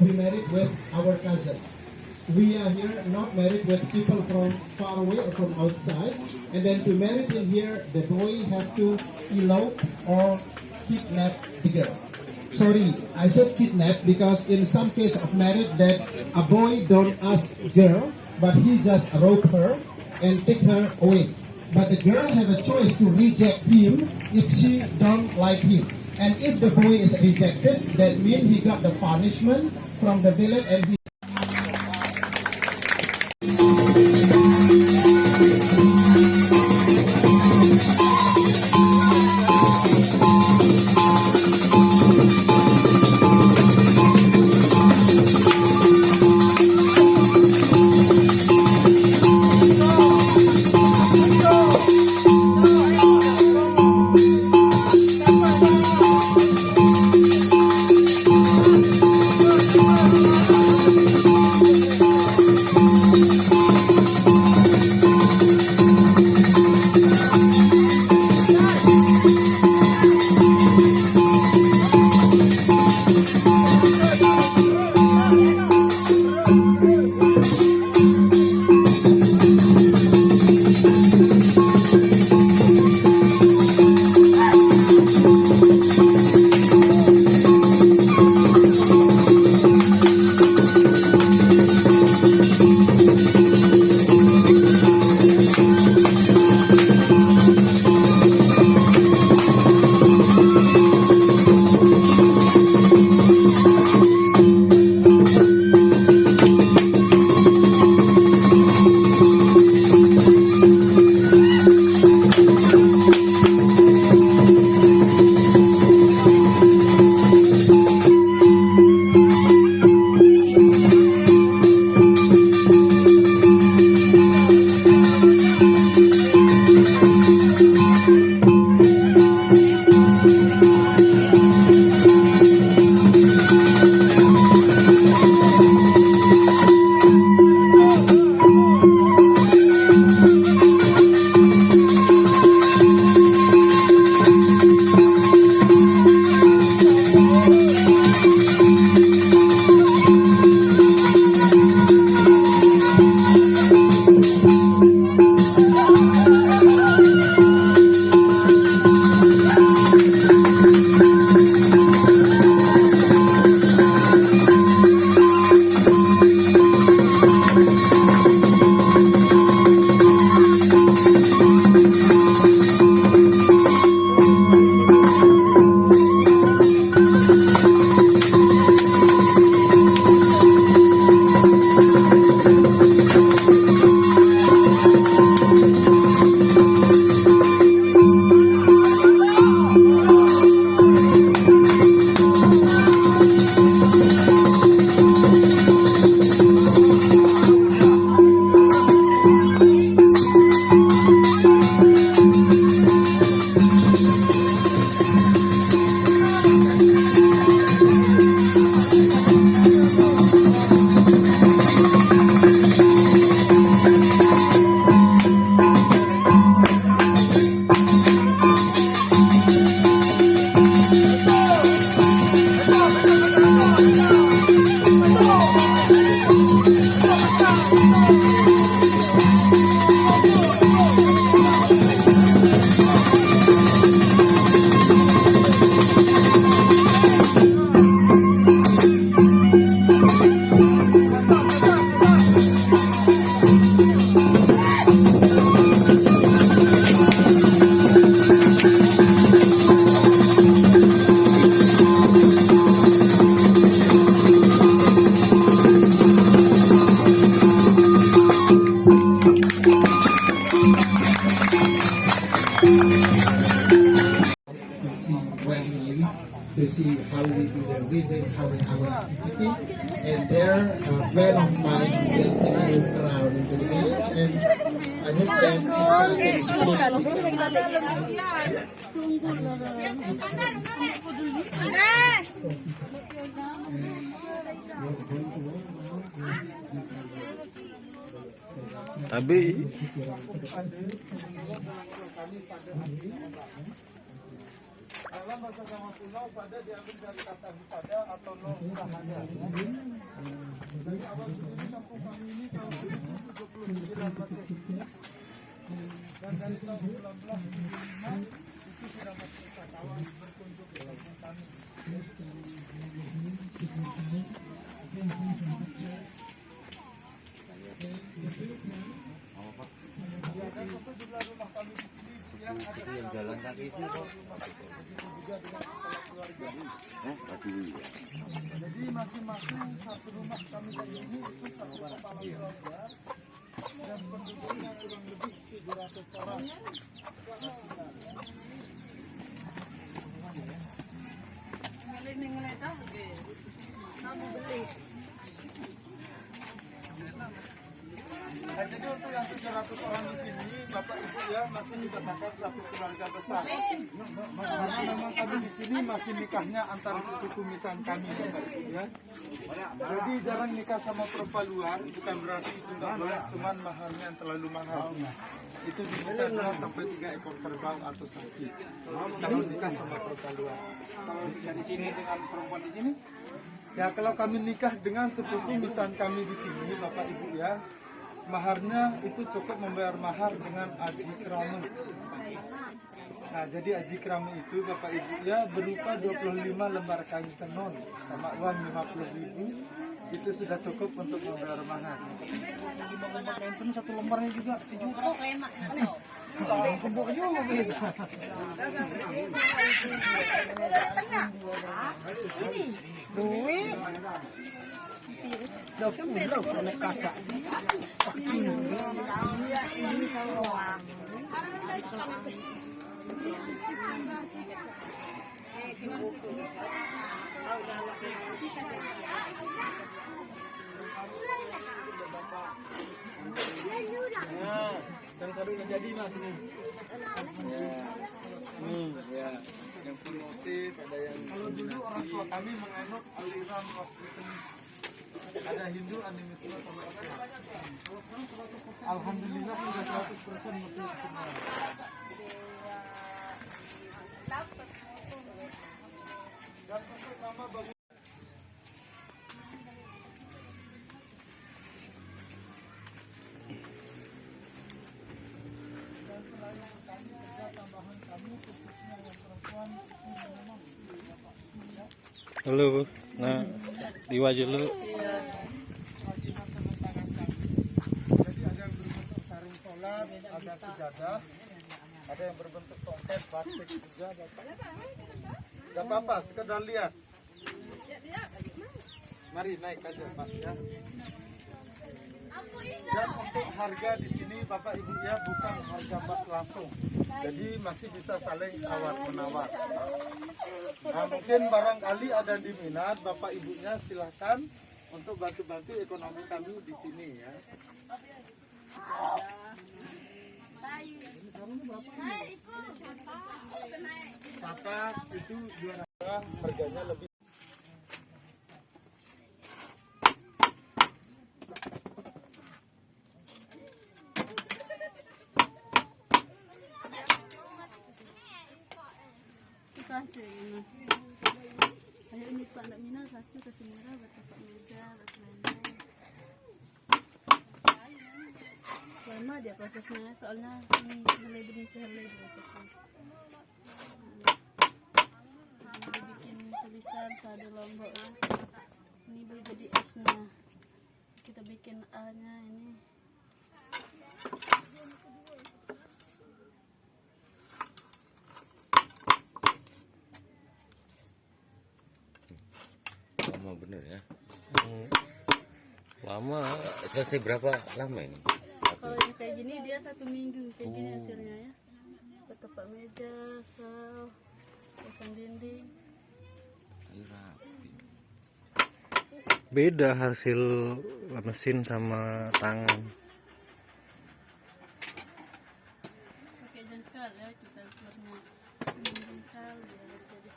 we married with our cousin. We are here not married with people from far away or from outside. And then to marry in here, the boy have to elope or kidnap the girl. Sorry, I said kidnap because in some case of marriage that a boy don't ask girl, but he just rope her and take her away. But the girl have a choice to reject him if she don't like him. And if the boy is rejected, that means he got the punishment from the village and And there, a friend of mine will take around into the village, and I hope that it's uh, speak. Tabi. Dalam bahasa Jawa kuno, sada diambil dari kata wisada atau no usahanya. Dari awal sendiri kampung kami ini tahun 1979 Masehi. Dan dari tahun 1975 itu sudah masuk wisatawan berkunjung ke kampung kami. Ya, dan untuk jumlah rumah kami di sini yang ada di jalan kaki itu kok eh ya Jadi masing-masing satu rumah kami dari ini itu satu kepala keluarga dan penduduknya kurang lebih 700 orang. Nah, jadi untuk yang 700 orang di sini, Bapak Ibu ya masih dikatakan satu keluarga besar. Karena memang kami di sini masih nikahnya antara suku kumisan kami Ibu ya. Jadi jarang nikah sama perempuan luar, bukan berarti itu nggak boleh, cuman maharnya yang terlalu mahal. Itu dua sampai tiga ekor kerbau atau sapi. Kalau nikah sama perempuan luar. Kalau di sini dengan perempuan di sini, ya kalau kami nikah dengan sepupu misan kami di sini, Bapak Ibu ya, maharnya itu cukup membayar mahar dengan aji kerama. Nah, jadi aji kerama itu Bapak Ibu ya berupa 25 lembar kain tenun sama uang 50 ribu itu sudah cukup untuk membayar mahar. 25 lembar kain tenun satu lembarnya juga sejuta. Kebuk juga begitu. yang satu udah jadi mas ini. Nih ya. Yang full motif ada yang Kalau dulu orang tua kami menganut aliran waktu itu ada Hindu, animisme sama Islam. Alhamdulillah sudah 100 persen semua. Selain kami kerja tambahan kami khususnya yang perempuan ini memang Bapak ya. Halo, nah di wajah lu Jadi ada yang berbentuk sarung ada sejadah, ada yang berbentuk tongkat, plastik juga. Bapak. Gak apa-apa, sekedar lihat. Mari naik aja Pak ya. Dan untuk harga di sini Bapak Ibu ya bukan harga pas langsung. Jadi masih bisa saling tawar menawar. Nah, mungkin barangkali ada yang diminat Bapak Ibunya silahkan untuk bantu-bantu ekonomi kami di sini ya. Saka itu juara harganya lebih Ayo ini Pak Ndak Mina satu kasih merah buat Bapak Muda, buat selendang. Lama dia prosesnya, soalnya ini mulai demi sehelai prosesnya. Jadi bikin tulisan sadu lombok ya. Ini baru jadi S-nya. Kita bikin A-nya ini. lama bener ya lama selesai berapa lama ini kayak gini dia satu minggu kayak gini hasilnya ya. Tempat meja, sel, pasang dinding. Rapi. beda hasil mesin sama tangan. pakai jengkal ya kita ukurnya ini jengkal biar jadi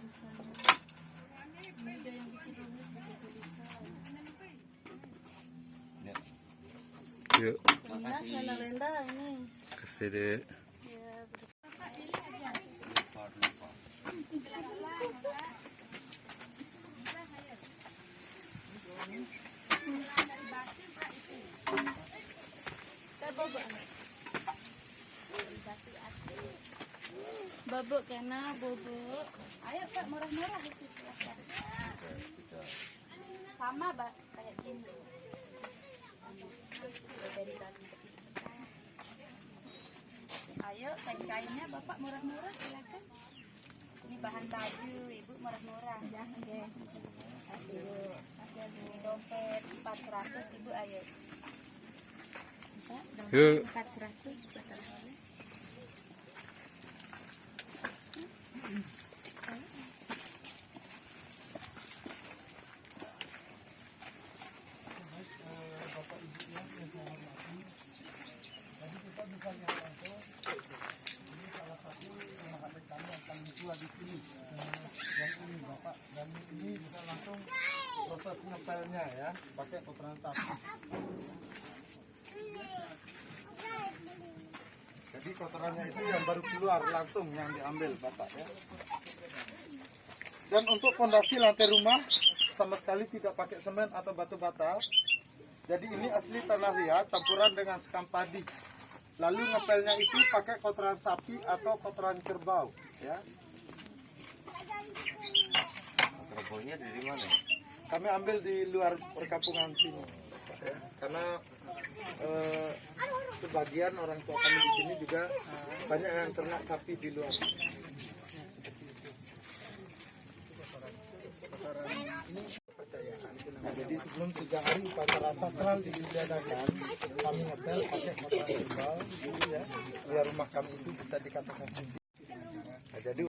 Misalnya, ini ada yang bikin rumit pakai tulisan Ya. Yuk. Ya, ber- Babuk kena bubuk. Ayo Kak murah-murah. Sama Mbak kayak gini. Dari tadi. Ayo kain-kainnya Bapak murah-murah silakan. Ini bahan baju Ibu murah-murah. Ya, oke. Aduh, ini dompet 400 Ibu ayo. Yuk. 400 betul. yang ini bapak dan ini bisa langsung proses ngepelnya ya pakai kotoran sapi. Jadi kotorannya itu yang baru keluar langsung yang diambil bapak ya. Dan untuk fondasi lantai rumah sama sekali tidak pakai semen atau batu bata jadi ini asli tanah liat campuran dengan sekam padi. Lalu ngepelnya itu pakai kotoran sapi atau kotoran kerbau ya. Kerbaunya dari mana? Kami ambil di luar perkampungan sini karena eh, sebagian orang tua kami di sini juga banyak yang ternak sapi di luar Nah, jadi sebelum tiga hari upacara sakral diadakan, kami ngepel pakai kotoran kerbau, gitu ya, biar rumah kami itu bisa dikatakan suci. Nah, jadi